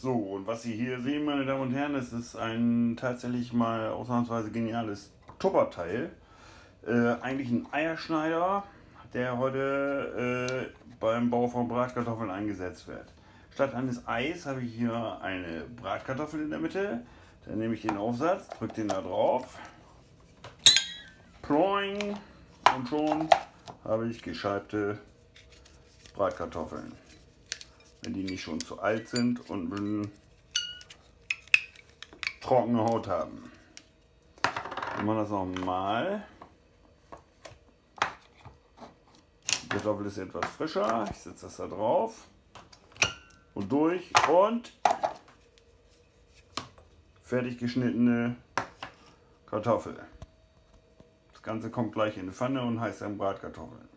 So, und was Sie hier sehen, meine Damen und Herren, das ist ein tatsächlich mal ausnahmsweise geniales Tupperteil. Äh, eigentlich ein Eierschneider, der heute äh, beim Bau von Bratkartoffeln eingesetzt wird. Statt eines Eis habe ich hier eine Bratkartoffel in der Mitte. Dann nehme ich den Aufsatz, drücke den da drauf. Ploing und schon habe ich gescheibte Bratkartoffeln wenn die nicht schon zu alt sind und trockene Haut haben. Wir machen das nochmal. Die Kartoffel ist etwas frischer. Ich setze das da drauf und durch und fertig geschnittene Kartoffel. Das Ganze kommt gleich in die Pfanne und heißt dann Bratkartoffeln.